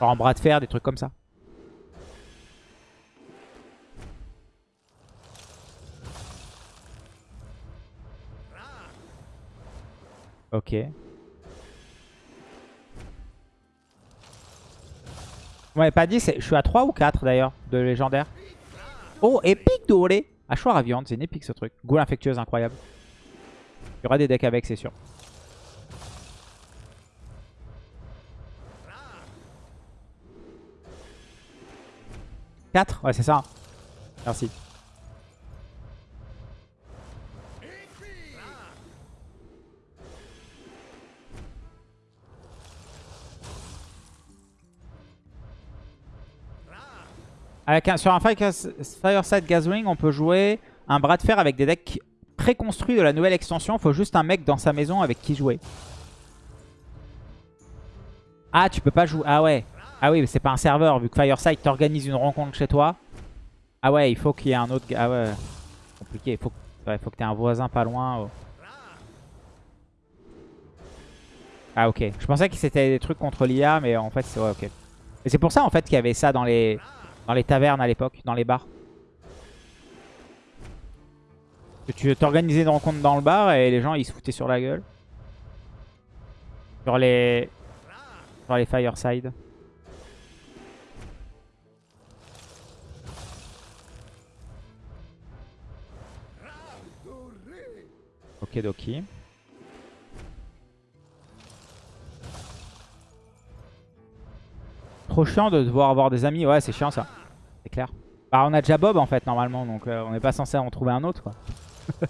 en bras de fer, des trucs comme ça. Ok. Vous m'avez pas dit, je suis à 3 ou 4 d'ailleurs de légendaire. Oh, épique doré Hachoir à viande, c'est une épique ce truc. Goule infectueuse incroyable. Il y aura des decks avec, c'est sûr. « 4 Ouais, c'est ça. Merci. Sur un Fireside Gathering, on peut jouer un bras de fer avec des decks préconstruits de la nouvelle extension. Il faut juste un mec dans sa maison avec qui jouer. Ah, tu peux pas jouer. Ah ouais. Ah oui, mais c'est pas un serveur. Vu que Fireside t'organise une rencontre chez toi. Ah ouais, il faut qu'il y ait un autre... Ah ouais, compliqué. Il faut, faut que tu aies un voisin pas loin. Oh. Ah ok. Je pensais que c'était des trucs contre l'IA, mais en fait, c'est ouais, ok. Et c'est pour ça en fait qu'il y avait ça dans les... Dans les tavernes à l'époque, dans les bars. Que tu t'organisais une rencontre dans le bar et les gens ils se foutaient sur la gueule. Sur les... Sur les fireside. Ok doki. Trop chiant de devoir avoir des amis. Ouais c'est chiant ça. C'est clair. Bah, on a déjà Bob en fait normalement, donc euh, on n'est pas censé en trouver un autre quoi.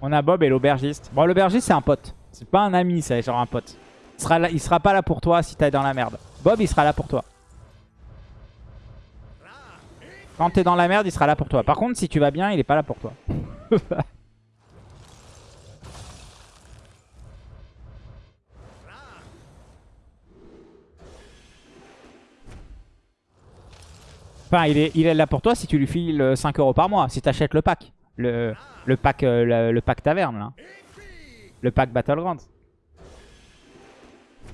on a Bob et l'aubergiste. Bon l'aubergiste c'est un pote. C'est pas un ami, c'est genre un pote. Il sera, il sera pas là pour toi si t'es dans la merde. Bob il sera là pour toi. Quand t'es dans la merde, il sera là pour toi. Par contre, si tu vas bien, il est pas là pour toi. Enfin, il est, là pour toi si tu lui files 5 euros par mois. Si tu le pack. Le, pack, euh, le, taverne, là. Le pack Battleground.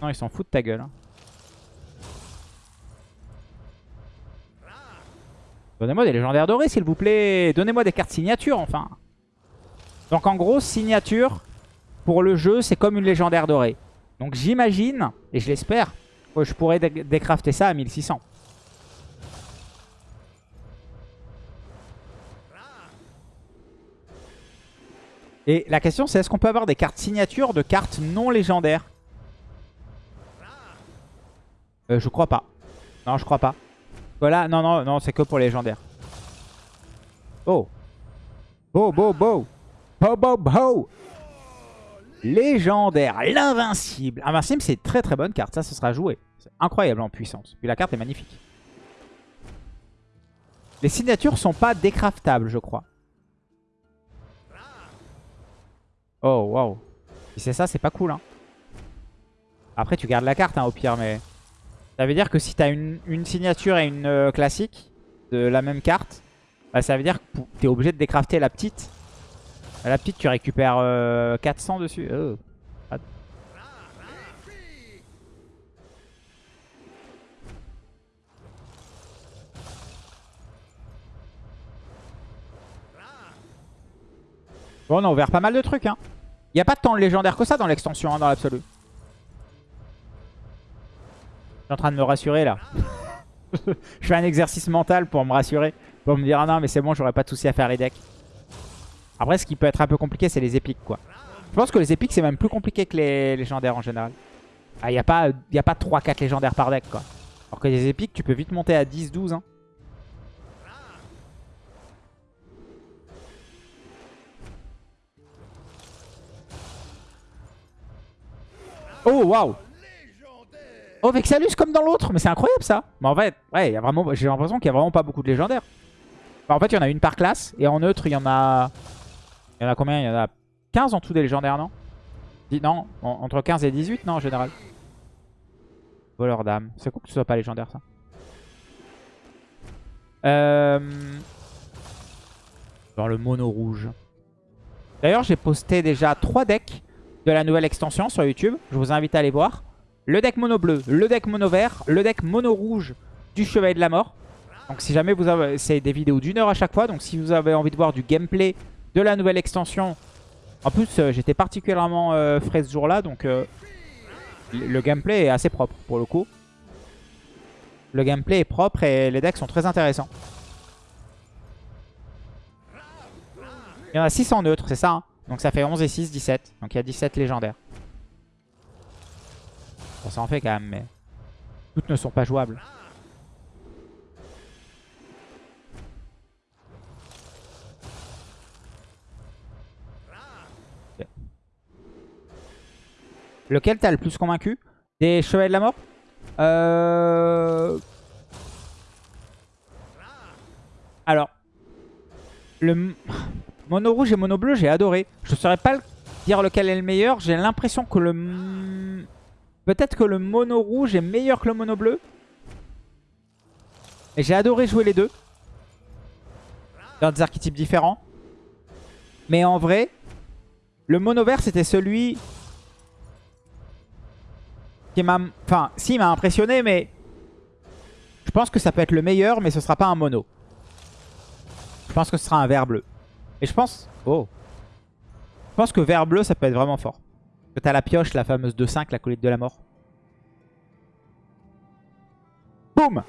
Non, ils s'en foutent de ta gueule. Hein. Donnez-moi des légendaires dorés, s'il vous plaît. Donnez-moi des cartes signature, enfin. Donc, en gros, signature, pour le jeu, c'est comme une légendaire dorée. Donc, j'imagine, et je l'espère, que je pourrais décrafter ça à 1600. Et la question c'est est-ce qu'on peut avoir des cartes signatures de cartes non légendaires euh, Je crois pas. Non, je crois pas. Voilà, non, non, non, c'est que pour légendaires. Oh. Beau, beau, beau. Beau, beau, beau. Légendaire, l'invincible. Invincible, c'est très très bonne carte. Ça, ce sera joué. C'est incroyable en puissance. Puis la carte est magnifique. Les signatures sont pas décraftables, je crois. Oh, waouh. Si c'est ça, c'est pas cool. Hein. Après, tu gardes la carte hein, au pire, mais... Ça veut dire que si t'as une, signature et une euh, classique de la même carte, bah, ça veut dire que t'es obligé de décrafter la petite. La petite, tu récupères 400 euh, dessus. Oh. Bon, on a ouvert pas mal de trucs. Hein. Il n'y a pas tant de légendaires que ça dans l'extension, hein, dans l'absolu. Je en train de me rassurer là. je fais un exercice mental pour me rassurer. Pour me dire, ah non, mais c'est bon, j'aurais pas de soucis à faire les decks. Après, ce qui peut être un peu compliqué, c'est les épiques, quoi. Je pense que les épiques, c'est même plus compliqué que les légendaires en général. Ah, il n'y a pas, pas 3-4 légendaires par deck, quoi. Alors que les épiques, tu peux vite monter à 10-12, hein. Oh, waouh Oh, Vexalus comme dans l'autre Mais c'est incroyable, ça Mais en fait, ouais, j'ai l'impression qu'il y a vraiment pas beaucoup de légendaires. en fait, il y en a une par classe. Et en neutre, il y en a... Il y en a combien? Il y en a 15 en tout des légendaires, non? Non, entre 15 et 18, non, en général. Voleur d'âme. C'est cool que ce soit pas légendaire, ça. Euh... Dans le mono rouge. D'ailleurs, j'ai posté déjà 3 decks de la nouvelle extension sur YouTube. Je vous invite à aller voir. Le deck mono bleu, le deck mono vert, le deck mono rouge du Chevalier de la Mort. Donc si jamais vous avez... C'est des vidéos d'une heure à chaque fois. Donc si vous avez envie de voir du gameplay de la nouvelle extension En plus, euh, j'étais particulièrement euh, frais ce jour-là, donc euh, le gameplay est assez propre pour le coup. Le gameplay est propre et les decks sont très intéressants. Il y en a 6 en neutre, c'est ça hein? Donc ça fait 11 et 6, 17. Donc il y a 17 légendaires. Bon, ça en fait quand même, mais toutes ne sont pas jouables. Lequel t'as le plus convaincu? Des Chevaliers de la Mort? Euh... Alors, le mono rouge et mono bleu, j'ai adoré. Je ne saurais pas dire lequel est le meilleur. J'ai l'impression que le... Peut-être que le mono rouge est meilleur que le mono bleu. Et j'ai adoré jouer les deux. Dans des archétypes différents. Mais en vrai, le mono vert, c'était celui qui m'a... Enfin, si, m'a impressionné, mais... Je pense que ça peut être le meilleur, mais ce sera pas un mono. Je pense que ce sera un vert bleu. Et je pense... Oh Je pense que vert bleu, ça peut être vraiment fort. Que t'as la pioche, la fameuse 2-5, la colite de la mort. Boum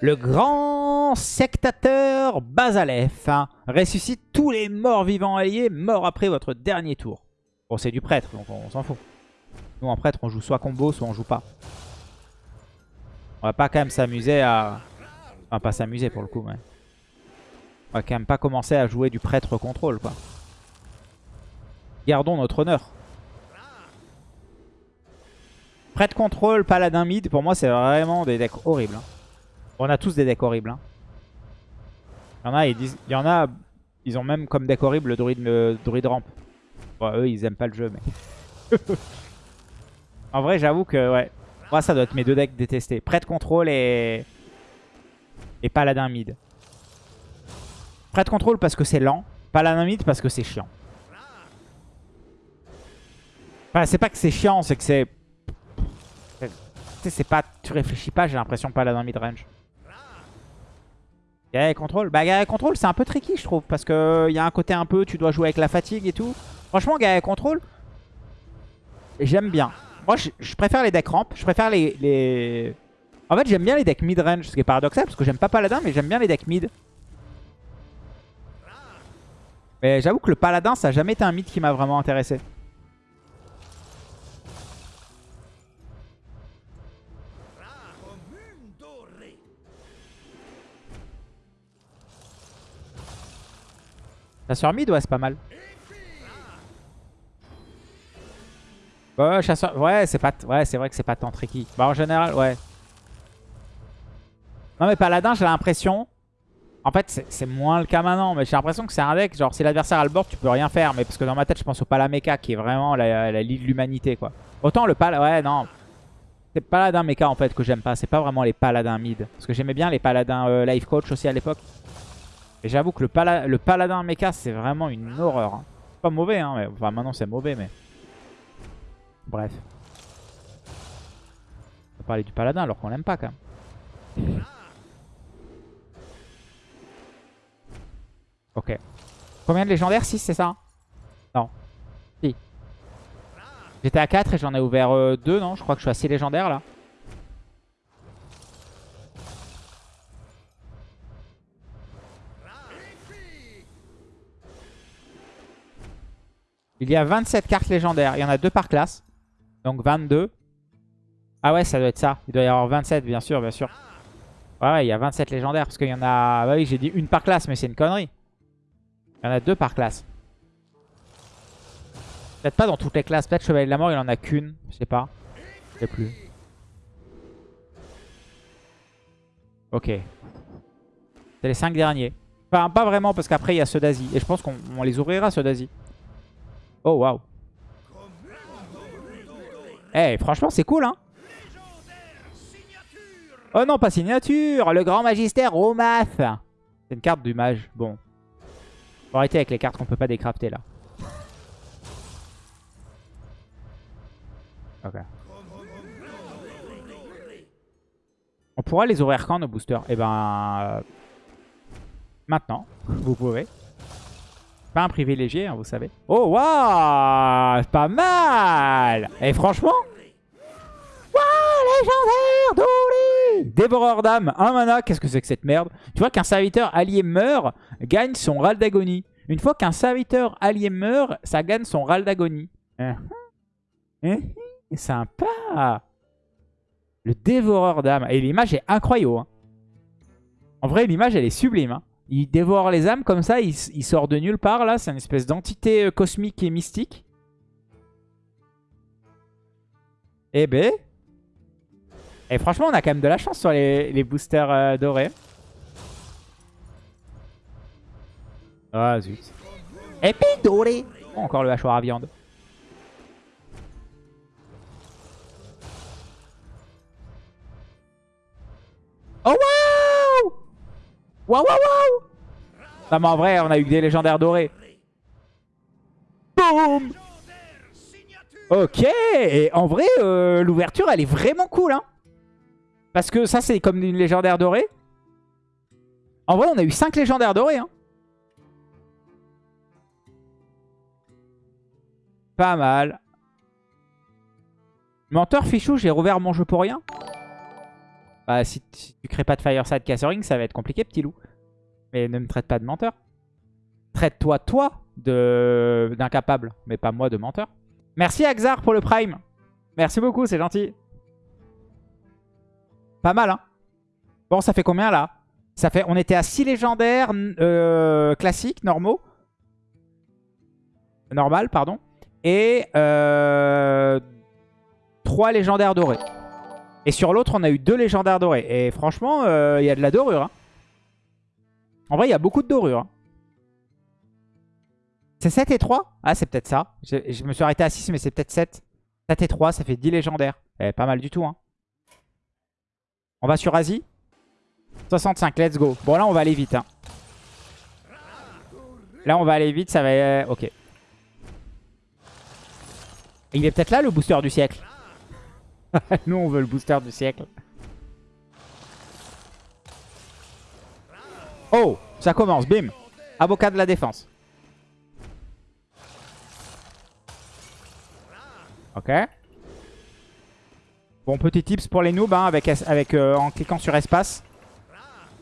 Le grand sectateur Bazalef hein, ressuscite tous les morts vivants alliés, morts après votre dernier tour. Bon, c'est du prêtre, donc on s'en fout. Nous, en prêtre, on joue soit combo, soit on joue pas. On va pas quand même s'amuser à... Enfin, pas s'amuser pour le coup, mais... On va quand même pas commencer à jouer du prêtre contrôle, quoi. Gardons notre honneur. Prêtre contrôle, paladin mid, pour moi, c'est vraiment des decks horribles. Hein. On a tous des decks horribles. Hein. Il y en a, ils. Il a, ils ont même comme deck horrible le druide, le druide ramp. Eux, ils aiment pas le jeu, mais... En vrai, j'avoue que, ouais. Moi, ça doit être mes deux decks détestés. Prêtre contrôle et... Et paladin mid. Prêtre contrôle parce que c'est lent. Paladin mid parce que c'est chiant. Enfin, c'est pas que c'est chiant, c'est que c'est... Tu sais, c'est pas... Tu réfléchis pas, j'ai l'impression, paladin mid range. Guerrier contrôle Bah, guerrier contrôle, c'est un peu tricky, je trouve. Parce que il y a un côté un peu, tu dois jouer avec la fatigue et tout. Franchement, guerrier contrôle, j'aime bien. Moi, je, préfère les decks ramp. Je préfère les... En fait, j'aime bien les decks mid-range, ce qui est paradoxal, parce que j'aime pas Paladin, mais j'aime bien les decks mid. Mais j'avoue que le Paladin, ça n'a jamais été un mid qui m'a vraiment intéressé. Chasseur mid, ouais, c'est pas mal. Ouais, chasseur. Ouais, c'est pas. Ouais, c'est vrai que c'est pas tant tricky. Bah en général, ouais. Non mais paladin, j'ai l'impression. En fait, c'est moins le cas maintenant, mais j'ai l'impression que c'est un deck. Genre, si l'adversaire a le board, tu peux rien faire. Mais parce que dans ma tête, je pense au Palameca qui est vraiment la, la de l'humanité, quoi. Autant le pal. Ouais, non. C'est paladin mecha en fait que j'aime pas. C'est pas vraiment les paladins mid. Parce que j'aimais bien les paladins euh, life coach aussi à l'époque. Et j'avoue que le, le paladin mecha, c'est vraiment une horreur. Hein. Pas mauvais, hein. Mais... Enfin, maintenant, c'est mauvais, mais. Bref. On va parler du paladin alors qu'on l'aime pas quand même. Combien de légendaires? 6 c'est ça Non. Si. J'étais à 4 et j'en ai ouvert 2 euh, non? Je crois que je suis à 6 légendaires là. Il y a 27 cartes légendaires. Il y en a 2 par classe. Donc 22. Ah ouais, ça doit être ça. Il doit y avoir 27, bien sûr, bien sûr. Ouais, il y a 27 légendaires. Parce qu'il y en a... Bah oui, j'ai dit une par classe, mais c'est une connerie. Il y en a deux par classe. Peut-être pas dans toutes les classes. Peut-être Chevalier de la Mort, il en a qu'une. Je sais pas. Je sais plus. Ok. C'est les 5 derniers. Enfin, pas vraiment, parce qu'après, il y a ceux d'Asie. Et je pense qu'on les ouvrira, ceux d'Asie. Oh, waouh. Eh, franchement, c'est cool, hein Oh non, pas signature Le grand magistère Romath C'est une carte du mage. Bon. Faut arrêter avec les cartes qu'on peut pas décrafter, là. Ok. On pourra les ouvrir quand, nos boosters? Eh ben... Euh, maintenant, vous pouvez. Pas un privilégié, hein, vous savez. Oh, waouh Pas mal Et franchement... Waouh Légendaire Dory Dévoreur d'âme, un mana. Qu'est-ce que c'est que cette merde? Tu vois qu'un serviteur allié meurt, gagne son râle d'agonie. Une fois qu'un serviteur allié meurt, ça gagne son râle d'agonie. Uh Sympa Le dévoreur d'âme. Et l'image est incroyable. Hein. En vrai, l'image, elle est sublime. Hein. Il dévore les âmes comme ça, il, sort de nulle part là. C'est une espèce d'entité euh, cosmique et mystique. Eh ben. Et franchement, on a quand même de la chance sur les, boosters euh, dorés. Ah zut. Épée oh, Encore le hachoir à viande. Oh waouh Waouh waouh waouh Non mais en vrai on a eu des légendaires dorés. Boum Ok Et en vrai euh, l'ouverture elle est vraiment cool hein Parce que ça c'est comme une légendaire dorée. En vrai on a eu 5 légendaires dorés hein Pas mal. Menteur fichou, j'ai rouvert mon jeu pour rien. Bah, si, tu crées pas de Fireside Castering, ça va être compliqué, petit loup. Mais ne me traite pas de menteur. Traite-toi, toi, d'incapable, mais pas moi de menteur. Merci Axar pour le Prime. Merci beaucoup, c'est gentil. Pas mal, hein Bon, ça fait combien, là? Ça fait, On était à 6 légendaires euh, classiques, normaux. Normal, pardon. Et euh, 3 légendaires dorés. Et sur l'autre, on a eu deux légendaires dorés. Et franchement, euh, il y a de la dorure. Hein. En vrai, il y a beaucoup de dorure. Hein. C'est 7 et 3 Ah, c'est peut-être ça. Je, me suis arrêté à 6, mais c'est peut-être 7. 7 et 3, ça fait 10 légendaires. Eh, pas mal du tout. Hein. On va sur Asie. 65, let's go. Bon, là, on va aller vite. Hein. Là, on va aller vite, ça va... Euh, ok. Il est peut-être là, le booster du siècle? Nous, on veut le booster du siècle. Oh, ça commence, bim. Avocat de la défense. Ok. Bon, petit tips pour les noobs, hein, avec, avec, euh, en cliquant sur espace.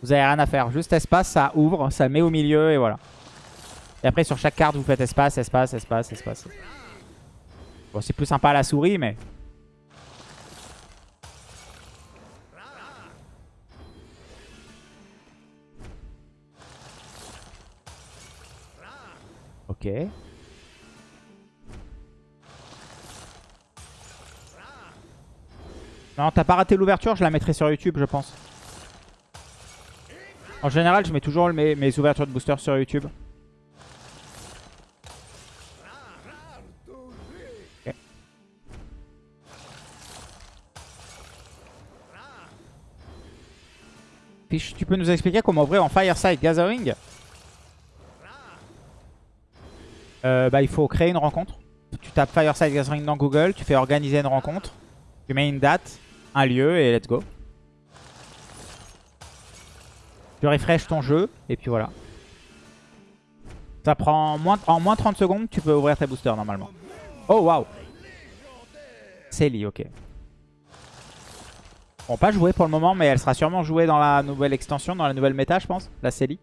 Vous avez rien à faire. Juste espace, ça ouvre, ça met au milieu et voilà. Et après, sur chaque carte, vous faites espace, espace, espace, espace. Bon, c'est plus sympa à la souris, mais... Ok. Non, t'as pas raté l'ouverture, je la mettrai sur YouTube, je pense. En général, je mets toujours mes, ouvertures de booster sur YouTube. tu peux nous expliquer comment ouvrir en Fireside Gathering? Euh, bah, il faut créer une rencontre. Tu tapes Fireside Gathering dans Google, tu fais organiser une rencontre, tu mets une date, un lieu et let's go. Tu refresh ton jeu et puis voilà. Ça prend moins, en moins 30 secondes, tu peux ouvrir tes boosters normalement. Oh waouh Célie, ok. Bon, pas jouer pour le moment, mais elle sera sûrement jouée dans la nouvelle extension, dans la nouvelle méta, je pense, la Célie.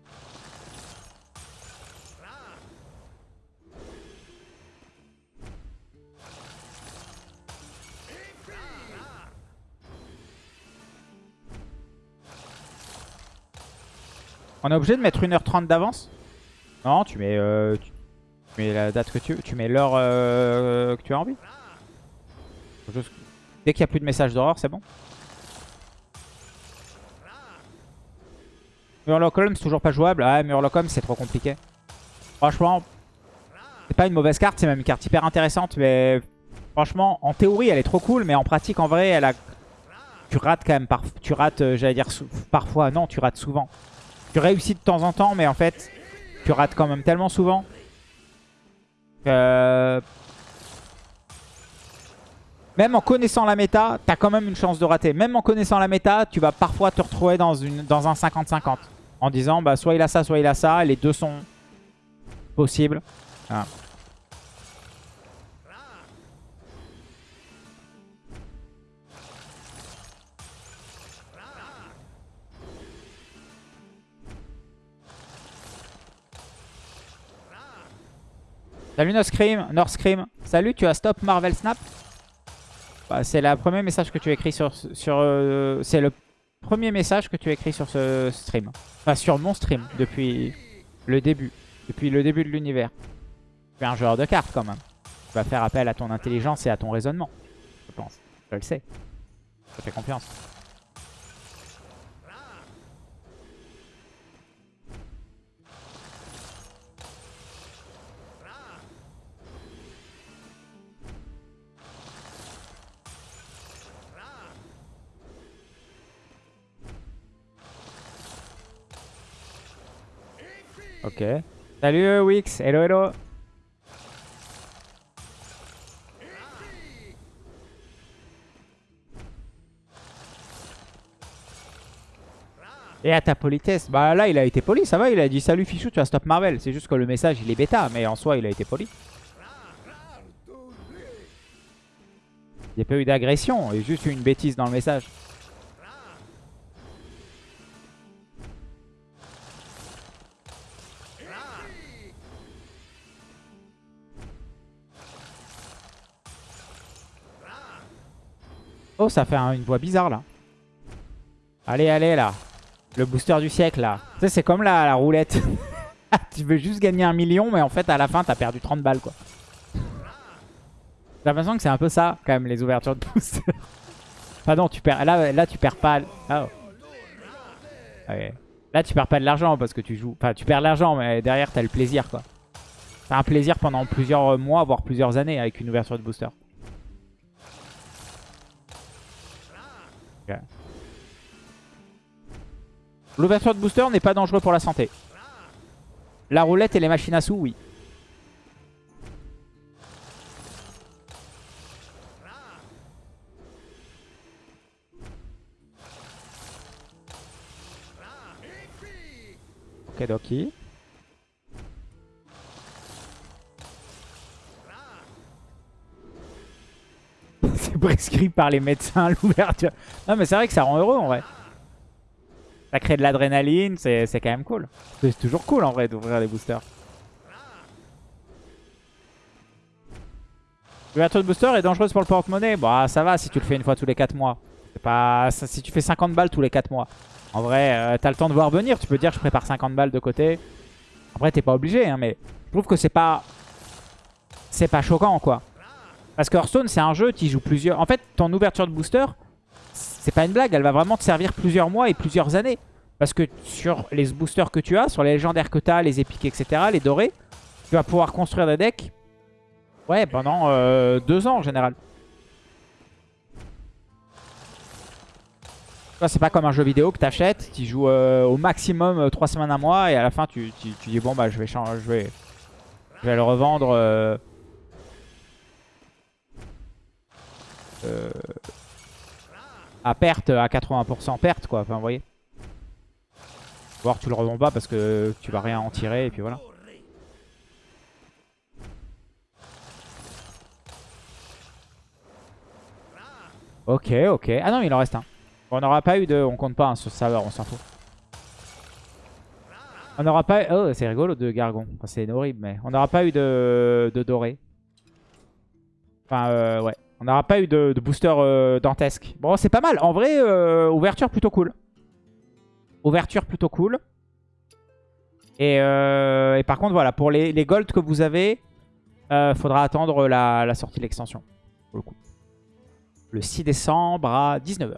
On est obligé de mettre 1h30 d'avance Non, tu mets, euh, tu, la date que tu veux. Tu mets l'heure euh, que tu as envie. Dès qu'il n'y a plus de messages d'horreur, c'est bon. Murloc Holmes, toujours pas jouable. Ah, Murloc Holmes, c'est trop compliqué. Franchement, c'est pas une mauvaise carte. C'est même une carte hyper intéressante. Mais franchement, en théorie, elle est trop cool. Mais en pratique, en vrai, elle a... tu rates quand même. Tu rates, euh, j'allais dire, parfois. Non, tu rates souvent. Tu réussis de temps en temps, mais en fait, tu rates quand même tellement souvent. Même en connaissant la méta, t'as quand même une chance de rater. Même en connaissant la méta, tu vas parfois te retrouver dans, une, dans un 50-50. En disant, bah soit il a ça, soit il a ça. Les deux sont... possible. Voilà. Salut Norscream, Norscream. Salut, tu as stop Marvel Snap? Bah, C'est le premier message que tu as écrit sur... sur euh, c'est le premier message que tu as écrit sur ce stream. Enfin, sur mon stream, depuis le début. Depuis le début de l'univers. Tu es un joueur de cartes quand même. Tu vas faire appel à ton intelligence et à ton raisonnement. Je pense. Je le sais. Je fais confiance. Ok. Salut Wix, hello hello. Et à ta politesse, bah là il a été poli, ça va, il a dit salut Fichou, tu as stop Marvel. C'est juste que le message il est bêta, mais en soi il a été poli. Il n'y a pas eu d'agression, il y a juste eu une bêtise dans le message. Oh, ça fait une voix bizarre là. Allez, allez là. Le booster du siècle là. Tu sais, c'est comme la, la roulette. tu veux juste gagner un million, mais en fait, à la fin, t'as perdu 30 balles quoi. J'ai l'impression que c'est un peu ça, quand même, les ouvertures de booster. enfin non, tu perds. Là, là tu perds pas. Oh. Là, tu perds pas de l'argent parce que tu joues. Enfin, tu perds de l'argent, mais derrière, t'as le plaisir quoi. T'as un plaisir pendant plusieurs mois, voire plusieurs années avec une ouverture de booster. L'ouverture de booster n'est pas dangereux pour la santé. La roulette et les machines à sous, oui. Ok, Doki. c'est prescrit par les médecins l'ouverture. Non mais c'est vrai que ça rend heureux en vrai. Ça crée de l'adrénaline, c'est quand même cool. C'est toujours cool en vrai d'ouvrir les boosters. L'ouverture de booster est dangereuse pour le porte-monnaie. Bah ça va si tu le fais une fois tous les 4 mois. Pas si tu fais 50 balles tous les 4 mois. En vrai, euh, t'as le temps de voir venir. Tu peux dire je prépare 50 balles de côté. Après t'es pas obligé, hein, mais je trouve que c'est pas c'est pas choquant quoi. Parce que Hearthstone c'est un jeu qui joue plusieurs. En fait, ton ouverture de booster, c'est pas une blague, elle va vraiment te servir plusieurs mois et plusieurs années. Parce que sur les boosters que tu as, sur les légendaires que tu as, les épiques, etc., les dorés, tu vas pouvoir construire des decks ouais, pendant euh, deux ans en général. C'est pas comme un jeu vidéo que tu achètes, tu joues euh, au maximum euh, trois semaines, un mois, et à la fin tu, dis bon bah je vais je vais, je vais le revendre. À perte, à 80% perte quoi, enfin vous voyez. Voir tu le revends pas parce que tu vas rien en tirer et puis voilà. Ok, ok. Ah non, il en reste un. on n'aura pas eu de... On compte pas hein, sur ce serveur, on s'en fout. On n'aura pas... Oh, c'est rigolo de Gargon. c'est horrible, mais... On n'aura pas eu de... de doré. Enfin, euh, ouais. On n'aura pas eu de, booster euh, dantesque. Bon, c'est pas mal. En vrai, euh, ouverture plutôt cool. Ouverture plutôt cool. Et, euh, par contre, voilà, pour les, golds que vous avez, faudra attendre la, la sortie de l'extension. Pour le coup. Le 6 décembre à 19h.